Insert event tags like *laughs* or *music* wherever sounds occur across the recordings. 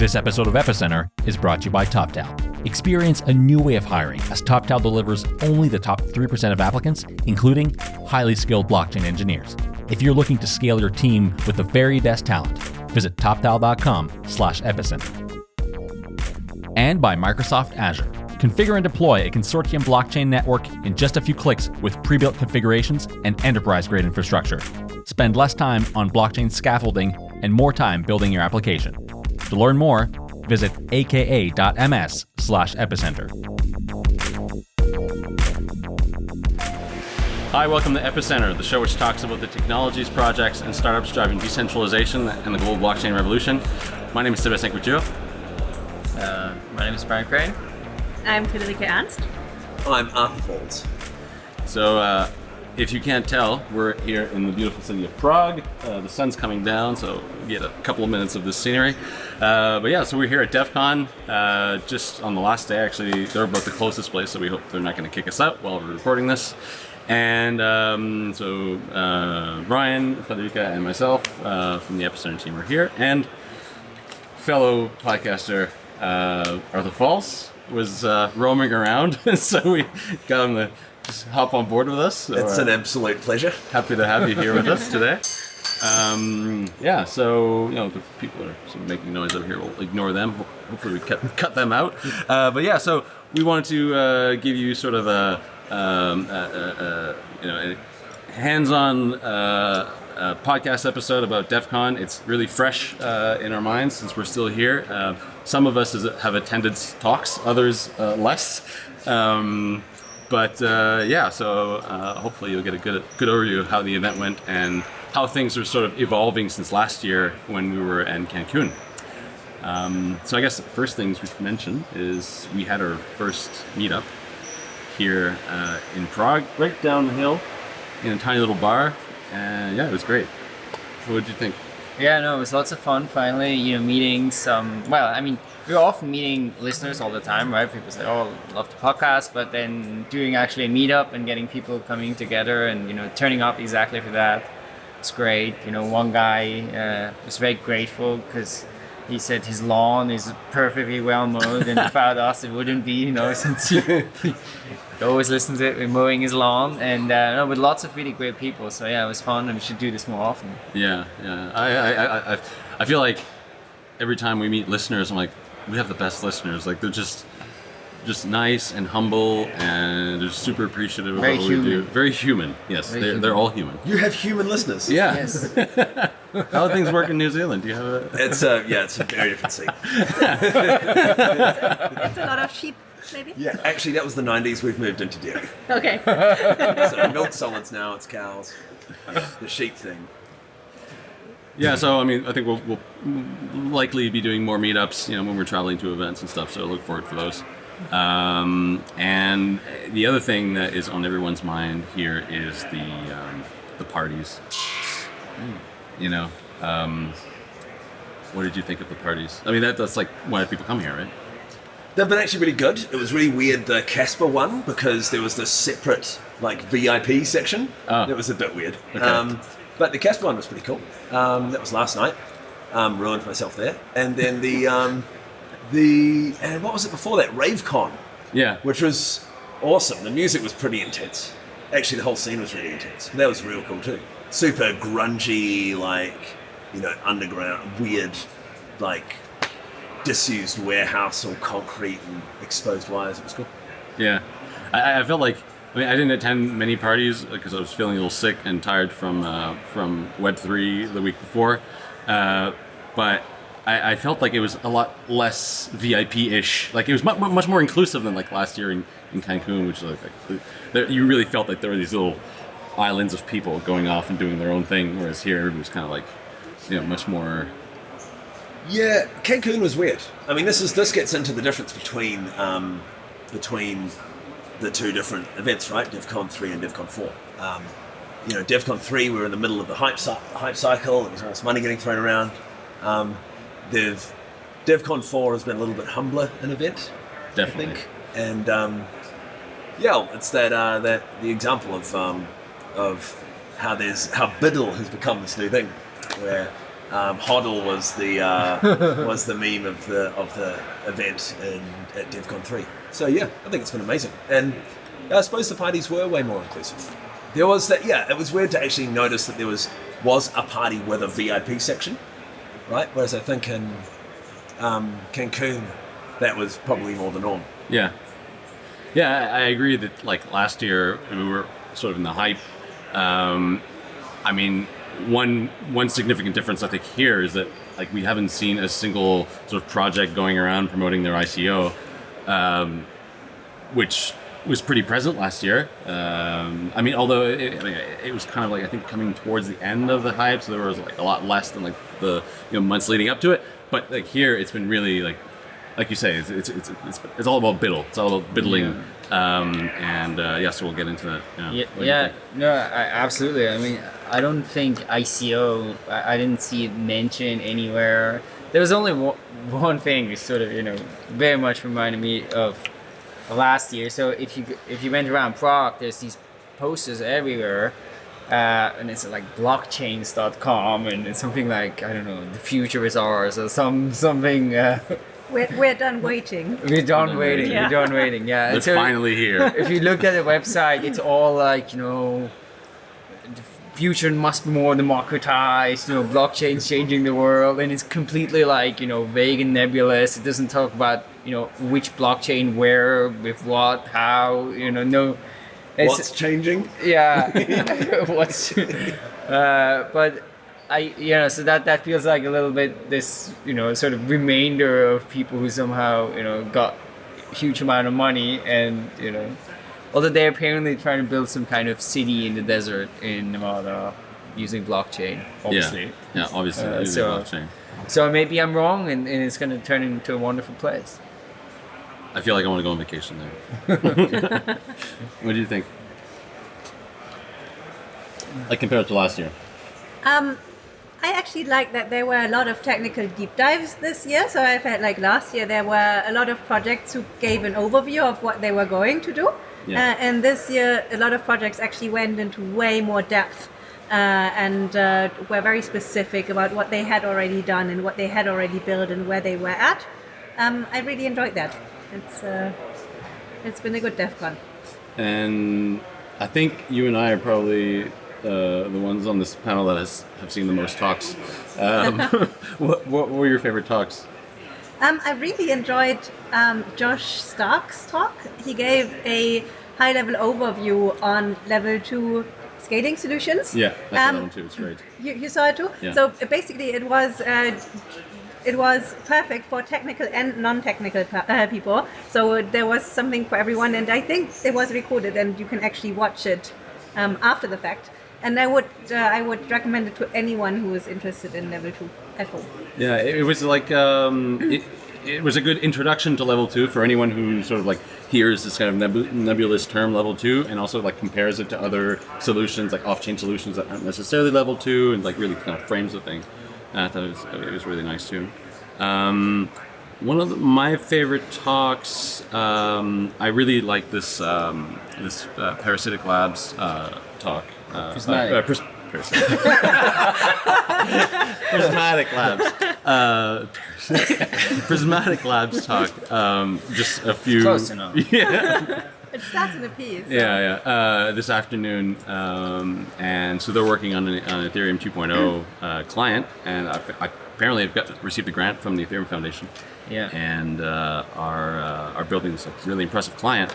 This episode of Epicenter is brought to you by TopTal. Experience a new way of hiring as TopTal delivers only the top 3% of applicants, including highly skilled blockchain engineers. If you're looking to scale your team with the very best talent, visit toptal.com slash epicenter. And by Microsoft Azure. Configure and deploy a consortium blockchain network in just a few clicks with pre-built configurations and enterprise-grade infrastructure. Spend less time on blockchain scaffolding and more time building your application. To learn more, visit aka.ms slash epicenter. Hi, welcome to Epicenter, the show which talks about the technologies, projects, and startups driving decentralization and the global blockchain revolution. My name is Sébastien Couture. Uh, my name is Brian Crain. I'm Friederike Ernst. I'm Arthur Falls. So, uh, if you can't tell, we're here in the beautiful city of Prague. Uh, the sun's coming down, so we get a couple of minutes of this scenery. Uh, but yeah, so we're here at DevCon, uh, just on the last day. Actually, they're about the closest place, so we hope they're not going to kick us out while we're recording this. And um, so uh, Brian, Friederike, and myself uh, from the Epicenter team are here, and fellow podcaster uh, Arthur Falls was roaming around, *laughs* so we got him to just hop on board with us. It's an absolute pleasure. happy to have you here with us *laughs* today. Um, yeah, so you know the people are sort of making noise over here. We'll ignore them. Hopefully, we cut, cut them out. Uh, but yeah, so we wanted to uh, give you sort of a, um, a, a, a you know hands-on uh, uh, podcast episode about DevCon. It's really fresh uh, in our minds since we're still here. Uh, some of us have attended talks, others uh, less. Um, but uh, yeah, so uh, hopefully you'll get a good good overview of how the event went and how things are sort of evolving since last year when we were in Cancun. Um, so I guess the first things we should mention is we had our first meetup here uh, in Prague, right down the hill, in a tiny little bar, and yeah, it was great. What did you think? Yeah, no, it was lots of fun. Finally, you know, meeting some. Well, I mean, we're often meeting listeners all the time, right? People say, "Oh, love the podcast," but then doing actually a meetup and getting people coming together and you know turning up exactly for that, it's great. You know, one guy uh, was very grateful because he said his lawn is perfectly well mowed, and without *laughs* us, it wouldn't be. You know, *laughs* since he, he always listens to it, we're mowing his lawn, and uh, no, with lots of really great people. So yeah, it was fun, and we should do this more often. Yeah, yeah. I, I, I, I, I feel like every time we meet listeners, I'm like, we have the best listeners. Like they're just, just nice and humble, and they're super appreciative of Very what we do. Very human. Yes, Very they're, human. they're all human. You have human listeners. Yeah. Yes. *laughs* How do things work in New Zealand? Do you have a? It's a yeah, it's a very different thing. *laughs* It's a lot of sheep, maybe? Yeah, actually, that was the likely We've moved into dairy. Okay. *laughs* So milk solids now. It's cows. The sheep thing. Yeah. So I mean, I think we'll, we'll likely be doing more meetups. You know, when we're traveling to events and stuff. So look forward for those. Um, and the other thing that is on everyone's mind here is the um, the parties. You know, um, what did you think of the parties? I mean, that, that's like why people come here, right? They've been actually really good. It was really weird the Casper one because there was this separate like VIP section. Oh. That was a bit weird. Okay. Um, but the Casper one was pretty cool. Um, that was last night. Um, ruined myself there. And then the um, the and what was it before that? RaveCon. Yeah. which was awesome. The music was pretty intense. Actually, the whole scene was really intense. That was real cool too. Super grungy, like you know, underground, weird, like disused warehouse, all concrete and exposed wires. It was cool. Yeah, I, I felt like I mean I didn't attend many parties because I was feeling a little sick and tired from uh, from Web three the week before, uh, but I, I felt like it was a lot less VIP ish. Like it was mu- mu- much more inclusive than like last year in, in Cancun, which like, like you really felt like there were these little islands of people going off and doing their own thing, whereas here it was kind of like you know much more. Yeah, Cancun was weird. I mean, this is this gets into the difference between um, between the two different events, right? DevCon three and DevCon four. Um, you know, DevCon three, we were in the middle of the hype, cy- hype cycle. There was all this money getting thrown around. Um, Dev DevCon four has been a little bit humbler an event, I think, and um, yeah, it's that uh, that the example of um, of how there's how BUIDL has become this new thing, where Um, HODL was the uh, *laughs* was the meme of the of the event in, at DevCon three. So yeah, I think it's been amazing, and I suppose the parties were way more inclusive. There was that yeah, it was weird to actually notice that there was was a party with a VIP section, right? Whereas I think in um, Cancun, that was probably more the norm. Yeah. Yeah, I agree that like last year we were sort of in the hype. Um, I mean, one one significant difference I think here is that like we haven't seen a single sort of project going around promoting their ICO, um, which was pretty present last year. Um, I mean, although it, I mean, it was kind of like I think coming towards the end of the hype, so there was like a lot less than like the you know months leading up to it. But like here, it's been really like like you say, it's it's it's, it's, it's all about BUIDL. It's all about BUIDLing. Um, and uh, yeah, so we'll get into that. Yeah, Yeah, What do you yeah no, I, absolutely. I mean, I don't think ICO. I, I didn't see it mentioned anywhere. There was only one, one thing which sort of you know very much reminded me of, of last year. So if you if you went around Prague, there's these posters everywhere. Uh, and it's like blockchains.com and it's something like I don't know the future is ours or some something uh, We're, we're done waiting. *laughs* we're done done waiting waiting. we're done waiting yeah It's so- finally here. if you look at the website, it's all like, you know, the future must be more democratized, you know, blockchain's changing the world, and it's completely like, you know, vague and nebulous. It doesn't talk about, you know, which blockchain, where, with what, how, you know, no. It's, What's changing? yeah. *laughs* *laughs* What's, uh, but I, you know, so that that feels like a little bit this, you know, sort of remainder of people who somehow, you know, got huge amount of money and you know, although they're apparently trying to build some kind of city in the desert in Nevada using blockchain, obviously. Yeah, yeah, obviously. Uh, using so- blockchain. So maybe I'm wrong, and, and it's going to turn into a wonderful place. I feel like I want to go on vacation there. *laughs* what do you think? Like compared to last year? Um, I actually like that there were a lot of technical deep dives this year. So I felt like last year there were a lot of projects who gave an overview of what they were going to do. Yeah. Uh, and this year, a lot of projects actually went into way more depth uh, and uh, were very specific about what they had already done and what they had already built and where they were at. Um, I really enjoyed that. It's uh, it's been a good DevCon. And I think you and I are probably uh, the ones on this panel that has have seen the most talks. Um, *laughs* what, what were your favorite talks? Um, I really enjoyed um, Josh Stark's talk. He gave a high level overview on level two scaling solutions. Yeah, that's Um, that one too. It's great. You, you saw it too? Yeah. So uh, basically, it was. Uh, it was perfect for technical and non-technical uh, people. So there was something for everyone, and I think it was recorded, and you can actually watch it um, after the fact. And I would uh, I would recommend it to anyone who is interested in level two at home. Yeah, it, was like um, it, it was a good introduction to level two for anyone who sort of like hears this kind of nebu- nebulous term level two, and also like compares it to other solutions like off-chain solutions that aren't necessarily level two, and like really kind of frames the thing. And I thought it was, it was really nice too. Um, one of the, my favorite talks, um, I really like this um, this uh, Parasitic Labs uh, talk. Uh, Prysmatic. uh, uh. *laughs* Prysmatic Labs. Uh, *laughs* Prysmatic Labs talk. Um, just a few. Close enough. *laughs* Yeah, *laughs* It starts in a piece. so- yeah, yeah. Uh, this afternoon, um, and so they're working on an, on an Ethereum 2.0 uh, client, and I, I apparently have got received a grant from the Ethereum Foundation, Yeah. and uh, are uh, are building this like, really impressive client.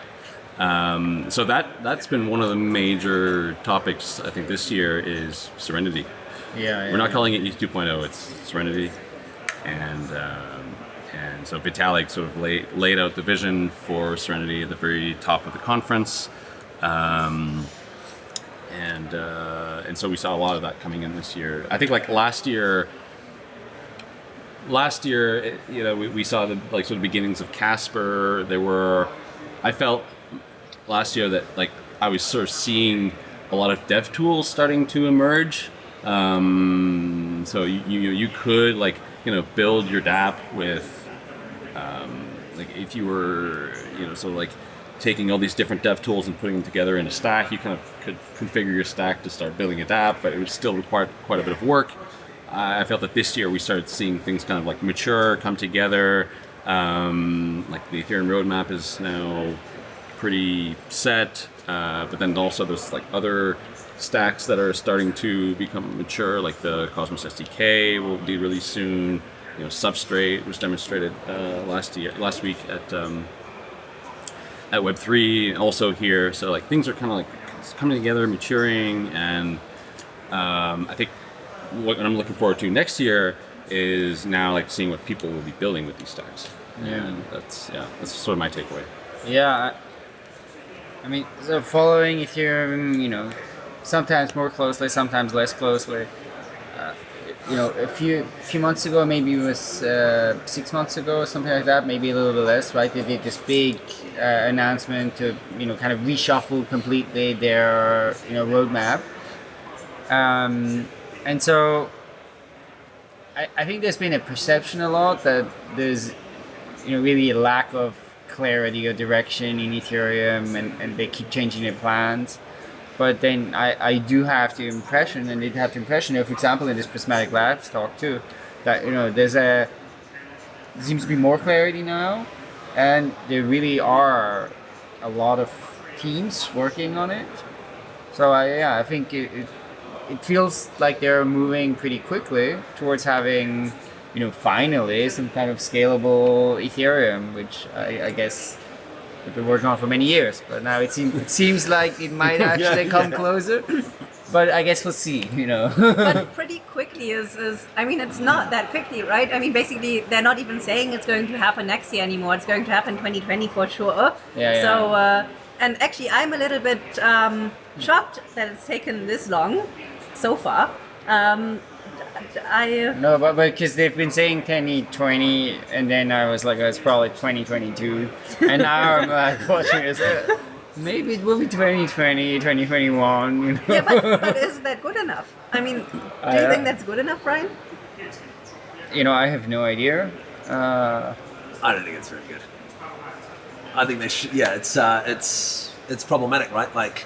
Um, so that that's been one of the major topics I think this year is Serenity. Yeah, We're not calling it ETH 2.0; it's Serenity, and um, and so Vitalik sort of laid, laid out the vision for Serenity at the very top of the conference, um, and uh, and so we saw a lot of that coming in this year. I think like last year. Last year, you know, we, we saw the like sort of beginnings of Casper. There were, I felt last year that like I was sort of seeing a lot of dev tools starting to emerge. Um, so you, you you could like you know build your DApp with um, like if you were you know so like taking all these different dev tools and putting them together in a stack, you kind of could configure your stack to start building a DApp, but it would still require quite a bit of work. I felt that this year we started seeing things kind of like mature, come together. Um, like the Ethereum roadmap is now pretty set, uh, but then also there's like other stacks that are starting to become mature, like the Cosmos SDK will be released soon. You know, Substrate was demonstrated uh, last year, last week at um, at Web three, also here. So like things are kind of like coming together, maturing, and um, I think what I'm looking forward to next year is now like seeing what people will be building with these stacks. Yeah. And that's yeah, that's sort of my takeaway. Yeah, I, I mean, so following Ethereum, you know, sometimes more closely, sometimes less closely. Uh, you know, a few few months ago, maybe it was uh, six months ago, something like that, maybe a little bit less, right? They did this big uh, announcement to, you know, kind of reshuffle completely their, you know, roadmap. Um, and so I, I think there's been a perception a lot that there's, you know, really a lack of clarity or direction in Ethereum and, and they keep changing their plans. But then I, I do have the impression, and did have the impression, know, for example, in this Prysmatic Labs talk too, that, you know, there's a, there seems to be more clarity now, and there really are a lot of teams working on it. So I, yeah, I think it, it, it feels like they're moving pretty quickly towards having, you know, finally some kind of scalable Ethereum, which I, I guess we've been working on for many years. But now it seems it seems like it might *laughs* actually Yeah, come yeah. closer. But I guess we'll see. You know. but *laughs* pretty quickly is, is I mean it's not that quickly right I mean basically they're not even saying it's going to happen next year anymore it's going to happen 2020 for sure Yeah, so yeah. uh, and actually I'm a little bit um, shocked that it's taken this long so far um, I No, but because they've been saying 2020, and then I was like, oh, it's probably 2022, and now I'm like *laughs* watching it. So maybe it will be 2020, 2021. You know? yeah but, *laughs* but is that good enough I mean do I, you uh, think that's good enough Brian you know, I have no idea. Uh, I don't think it's very good. I think they should. Yeah, it's uh, it's it's problematic, right? Like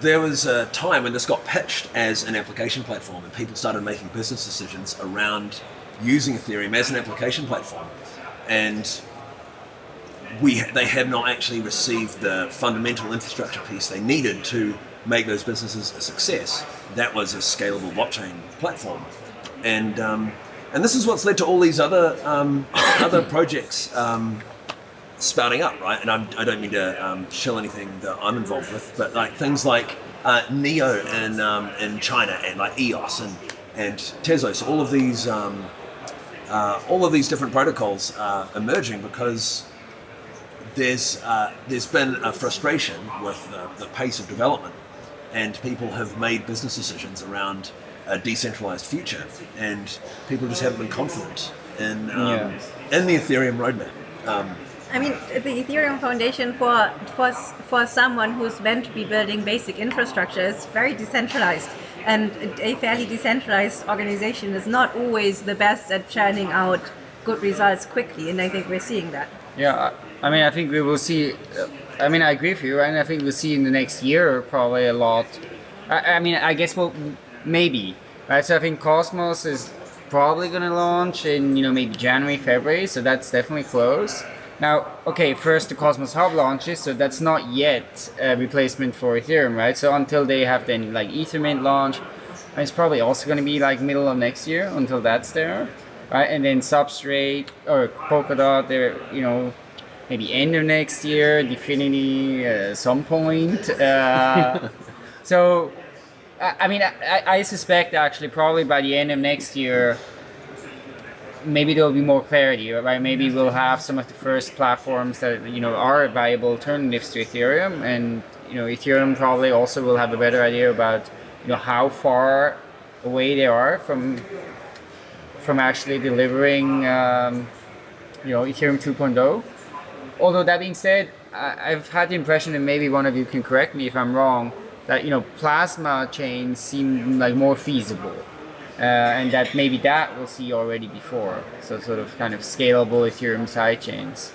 there was a time when this got pitched as an application platform, and people started making business decisions around using Ethereum as an application platform, and we they have not actually received the fundamental infrastructure piece they needed to make those businesses a success. That was a scalable blockchain platform, and um, and this is what's led to all these other um, other *coughs* projects. Um, spouting up, right? And I'm, I don't mean to um, shill anything that I'm involved with, but like things like uh, Neo in um, in China and like EOS and and Tezos, all of these um, uh, all of these different protocols are emerging because there's uh, there's been a frustration with the, the pace of development, and people have made business decisions around a decentralized future, and people just haven't been confident in um, Yeah. in the Ethereum roadmap. Um, I mean, the Ethereum Foundation for for for someone who's meant to be building basic infrastructure is very decentralized, and a fairly decentralized organization is not always the best at churning out good results quickly, and I think we're seeing that. yeah, I, mean, I think we will see. Uh, I mean, I agree with you. And I think we'll see in the next year probably a lot. I, I mean, I guess we'll maybe, right? So I think Cosmos is probably going to launch in you know maybe January, February. So that's definitely close. Now, okay, first the Cosmos Hub launches, so that's not yet a replacement for Ethereum, right? So until they have then like Ethermint launch, it's probably also going to be like middle of next year until that's there, right? And then Substrate or Polkadot, they're you know maybe end of next year, DFINITY uh, some point. Uh, *laughs* so, I, I mean, I, I suspect actually probably by the end of next year, maybe there will be more clarity, right? Maybe we'll have some of the first platforms that you know are viable alternatives to Ethereum, and you know Ethereum probably also will have a better idea about you know how far away they are from from actually delivering um, you know Ethereum 2.0. Although that being said, I, I've had the impression, and maybe one of you can correct me if I'm wrong, that you know plasma chains seem like more feasible. Uh, and that maybe that we'll see already before. So sort of kind of scalable Ethereum sidechains.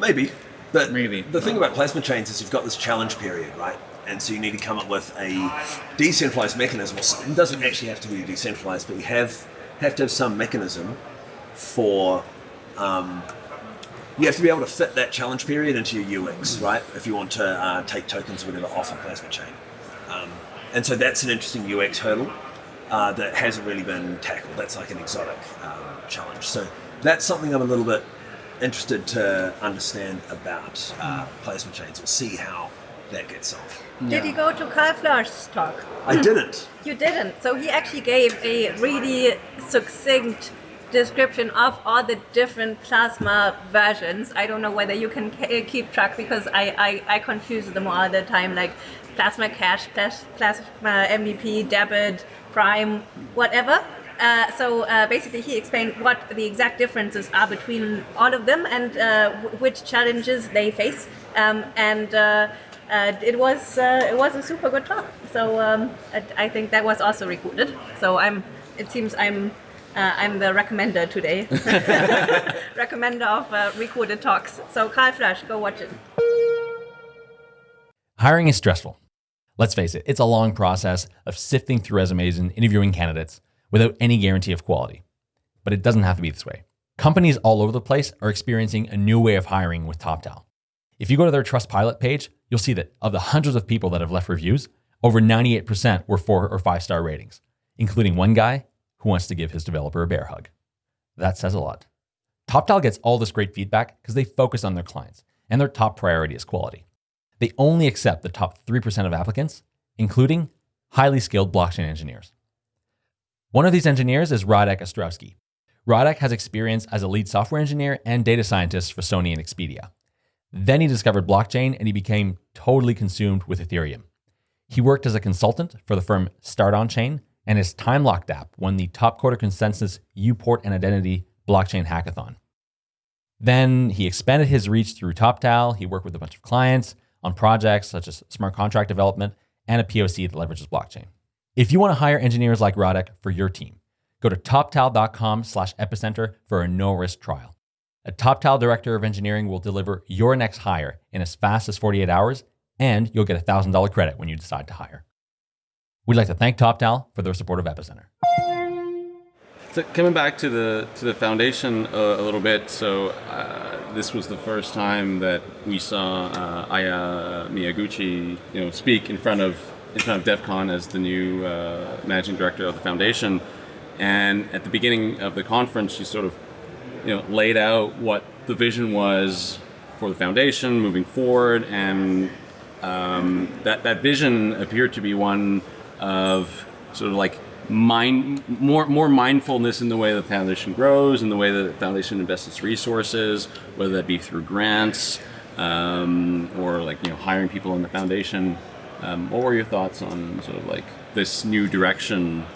Maybe, but Maybe. the thing about plasma chains is you've got this challenge period, right? and so you need to come up with a decentralized mechanism. It doesn't actually have to be decentralized, but you have have to have some mechanism for. Um, you have to be able to fit that challenge period into your UX, right? If you want to uh, take tokens or whatever off a plasma chain, um, and so that's an interesting UX hurdle uh, that hasn't really been tackled. That's like an exotic um, challenge. So that's something I'm a little bit interested to understand about uh, plasma chains We'll see how that gets solved. Did you go to Karl Floersch's talk? I didn't. *laughs* You didn't. So he actually gave a really succinct description of all the different plasma versions. I don't know whether you can keep track because I, I, I confuse them all the time, like plasma cash, plas- plasma MVP, debit, prime, whatever. Uh, so uh, basically, he explained what the exact differences are between all of them and uh, w- which challenges they face. Um, and uh, uh, it was uh, it was a super good talk. So um, I, I think that was also recorded. So I'm. It seems I'm. Uh, I'm the recommender today. *laughs* *laughs* recommender of uh, recorded talks. So Karl Floersch, go watch it. Hiring is stressful. Let's face it, it's a long process of sifting through resumes and interviewing candidates without any guarantee of quality. But it doesn't have to be this way. Companies all over the place are experiencing a new way of hiring with TopTal. If you go to their Trustpilot page, you'll see that of the hundreds of people that have left reviews, over 98% were four or five star ratings, including one guy who wants to give his developer a bear hug. That says a lot. TopTal gets all this great feedback because they focus on their clients, and their top priority is quality. They only accept the top 3% of applicants, including highly skilled blockchain engineers. One of these engineers is Radek Ostrowski. Radek has experience as a lead software engineer and data scientist for Sony and Expedia. Then he discovered blockchain and he became totally consumed with Ethereum. He worked as a consultant for the firm Start On Chain, and his time locked app won the top quarter consensus Uport and Identity blockchain hackathon. Then he expanded his reach through TopTal. He worked with a bunch of clients on projects such as smart contract development and a POC that leverages blockchain. If you want to hire engineers like Radek for your team, go to toptal.com slash epicenter for a no-risk trial. A TopTal director of engineering will deliver your next hire in as fast as 48 hours, and you'll get a $1,000 credit when you decide to hire. We'd like to thank TopTal for their support of Epicenter. So coming back to the to the foundation uh, a little bit, so uh, this was the first time that we saw uh, Aya Miyaguchi, you know, speak in front of in front of DevCon as the new uh, managing director of the foundation. And at the beginning of the conference, she sort of, you know, laid out what the vision was for the foundation moving forward, and um, that that vision appeared to be one of sort of like mind more more mindfulness in the way the foundation grows, in the way that the foundation invests its resources, whether that be through grants um, or like you know hiring people in the foundation. Um, what were your thoughts on sort of like this new direction?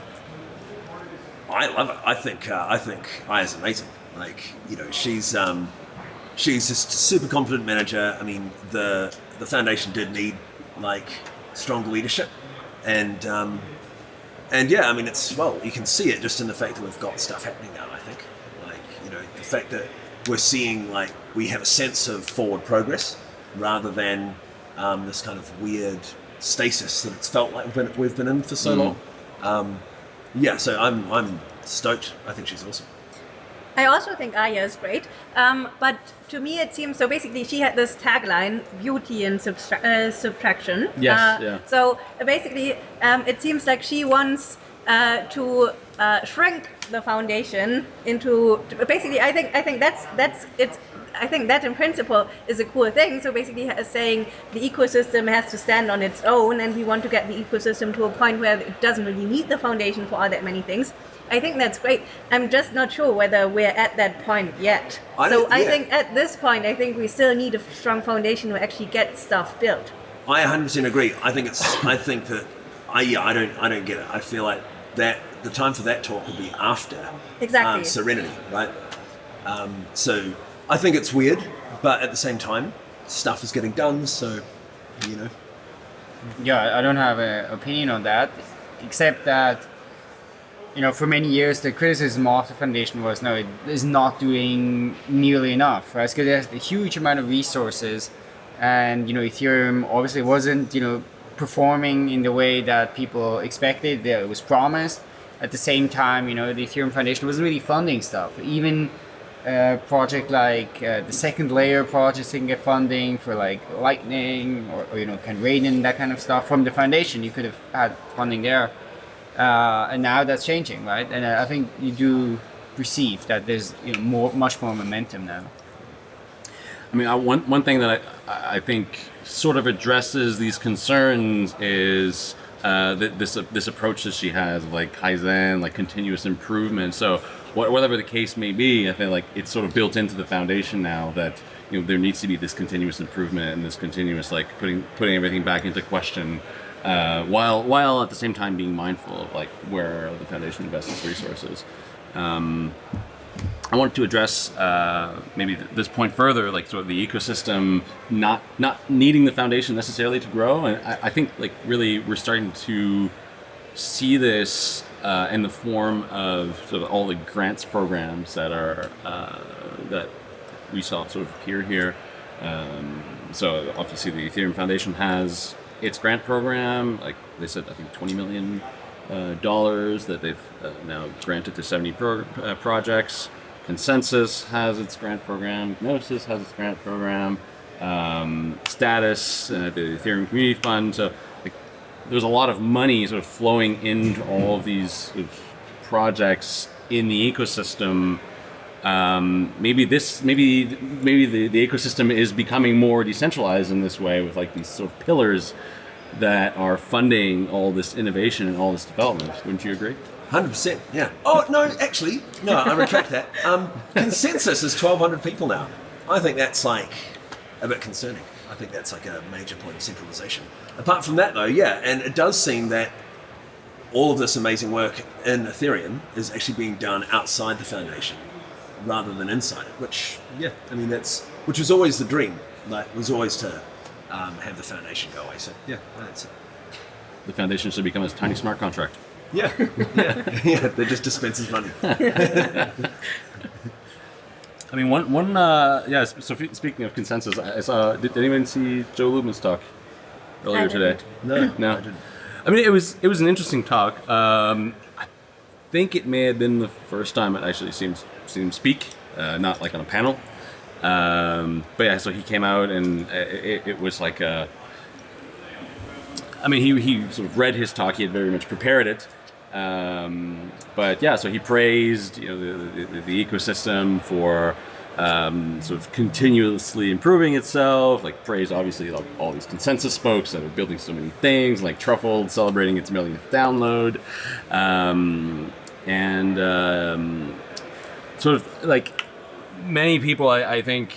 I love it. I think uh, I think Aya's amazing. Like you know, she's um, she's just super confident manager. I mean, the the foundation did need like stronger leadership, and um, and yeah, I mean, it's well, you can see it just in the fact that we've got stuff happening now. I think, like you know, the fact that we're seeing like we have a sense of forward progress rather than um, this kind of weird stasis that it's felt like we've been, we've been in for so Mm. long. Um, yeah, so I'm I'm stoked. I think she's awesome. I also think Aya is great, um, but to me it seems so. Basically, she had this tagline: "Beauty and subtra- uh, subtraction." Yes, Uh, yeah. So basically, um, it seems like she wants uh, to uh, shrink the foundation into. Basically, I think I think that's that's it's. I think that in principle is a cool thing. So basically, saying the ecosystem has to stand on its own, and we want to get the ecosystem to a point where it doesn't really need the foundation for all that many things. I think that's great. I'm just not sure whether we're at that point yet. I so don't- I yeah. think at this point, I think we still need a strong foundation to actually get stuff built. I 100% agree. I think it's. I think that. I yeah. I don't. I don't get it. I feel like that the time for that talk will be after Exactly. um, Serenity, right? Um, so I think it's weird, but at the same time, stuff is getting done. So you know, Yeah, I don't have an opinion on that, except that you know, for many years the criticism of the foundation was no, it is not doing nearly enough, right? Because it has a huge amount of resources, and you know, Ethereum obviously wasn't you know performing in the way that people expected, that it was promised. At the same time, you know, the Ethereum Foundation wasn't really funding stuff. Even a project like uh, the second layer projects can get funding for like Lightning or, or you know, can Raiden, that kind of stuff from the foundation. You could have had funding there. Uh, and now that's changing, right? And uh, I think you do perceive that there's you know, more, much more momentum now. I mean, I, one one thing that I I think sort of addresses these concerns is uh, th- this this approach that she has of like kaizen, like continuous improvement. So wha- whatever the case may be, I feel like it's sort of built into the foundation now that you know there needs to be this continuous improvement and this continuous like putting putting everything back into question. Uh, while while at the same time being mindful of like where the foundation invests its resources. Um, I wanted to address uh, maybe th- this point further, like sort of the ecosystem not not needing the foundation necessarily to grow, and I, I think like really we're starting to see this uh, in the form of sort of all the grants programs that are uh, that we saw sort of appear here. Um, so obviously the Ethereum Foundation has its grant program, like they said, I think 20 million uh, dollars that they've uh, now granted to 70 pro- uh, projects. ConsenSys has its grant program. Gnosis has its grant program. Um, Status, uh, the Ethereum Community Fund. So like, there's a lot of money sort of flowing into all of these sort of projects in the ecosystem. Um, maybe this, maybe maybe the, the ecosystem is becoming more decentralized in this way with like these sort of pillars that are funding all this innovation and all this development. Wouldn't you agree? Hundred percent, yeah. Oh no, actually, no, I retract that. Um, ConsenSys is twelve hundred people now. I think that's like a bit concerning. I think that's like a major point of centralization. Apart from that, though, yeah, and it does seem that all of this amazing work in Ethereum is actually being done outside the foundation rather than inside it. Which, yeah, I mean that's which was always the dream. Like was always to um, have the foundation go away. So yeah, that's it. The foundation should become a tiny smart contract. Yeah, *laughs* yeah, yeah. That just dispenses money. *laughs* I mean, one one uh, yeah. So f- speaking of ConsenSys, I I saw. Did, did anyone see Joe Lubin's talk earlier I today? didn't. No, No. I didn't. I mean, it was it was an interesting talk. Um, I think it may have been the first time it actually seems seen him speak, uh, not like on a panel. Um, but yeah, so he came out and it, it was like a. I mean, he he sort of read his talk. He had very much prepared it. Um, but yeah, so he praised you know the, the, the ecosystem for um, sort of continuously improving itself. Like praised obviously like all these ConsenSys folks that are building so many things, like Truffle celebrating its millionth download, um, and um, sort of like many people, I, I think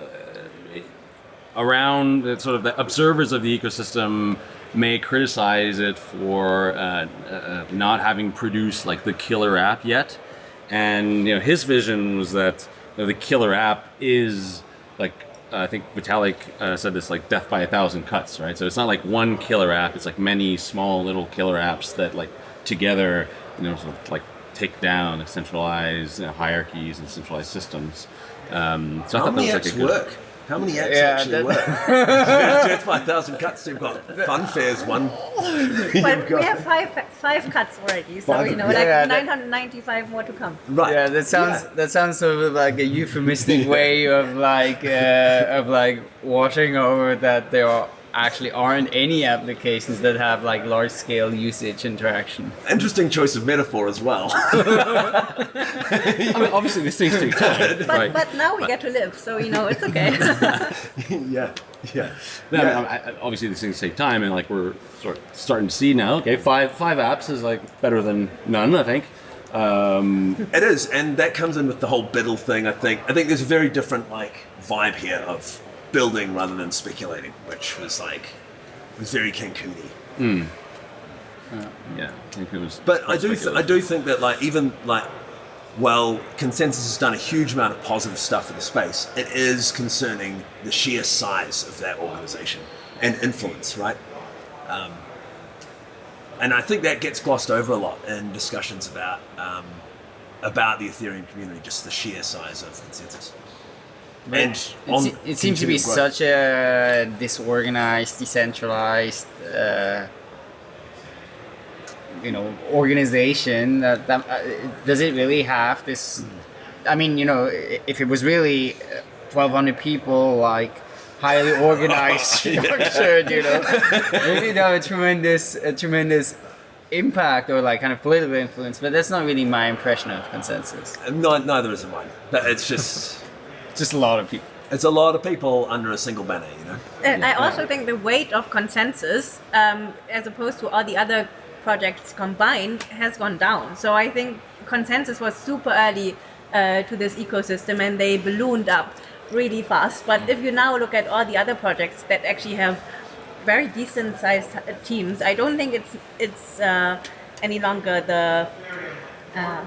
uh, around sort of the observers of the ecosystem may criticize it for uh, uh, not having produced like the killer app yet. And you know, his vision was that you know, the killer app is like I think Vitalik uh, said this like death by a thousand cuts, right? So it's not like one killer app; it's like many small little killer apps that like together, you know, sort of like take down centralized you know, hierarchies and centralized systems. Um, so I How thought many that was like a good. work? How many apps Yeah, actually that- work? Death by a thousand cuts. You've got FunFair's one. *laughs* But we have five five cuts already, so Five- you know, Yeah, like that- 995 more to come. Right. Yeah, that sounds Yeah. that sounds sort of like a euphemistic *laughs* way of like uh, of like washing over that there are actually aren't any applications that have like large scale usage interaction. Interesting choice of metaphor as well. I mean, obviously these things take time, But right? but now we get to live, so you know it's okay. *laughs* yeah. Yeah. No, I mean, I- I- obviously these things take time, and like we're sort of starting to see now. Okay, five five apps is like better than none, I think. Um, It is, and that comes in with the whole BUIDL thing. I think. I think there's a very different like vibe here of building rather than speculating, which was like was very Cancuni. yeah, I think it was. But I do, th- I do think that like even like, well, ConsenSys has done a huge amount of positive stuff for the space. It is concerning the sheer size of that organization and influence, right? Um, and I think that gets glossed over a lot in discussions about um, about the Ethereum community, just the sheer size of ConsenSys. And It, it seems to be such a disorganized, decentralized, uh, you know, organization. That, that uh, does it really have this? I mean, you know, if it was really twelve hundred people, like highly *laughs* organized, *laughs* structured, you know, maybe that have a tremendous, a tremendous impact or like kind of political influence. But that's not really my impression of ConsenSys. No, neither is mine. It's just Just a lot of people. it's a lot of people under a single banner, you know. And I also think the weight of ConsenSys, um, as opposed to all the other projects combined, has gone down. So I think ConsenSys was super early uh, to this ecosystem and they ballooned up really fast. But if you now look at all the other projects that actually have very decent sized uh, teams, I don't think it's it's uh, any longer the uh,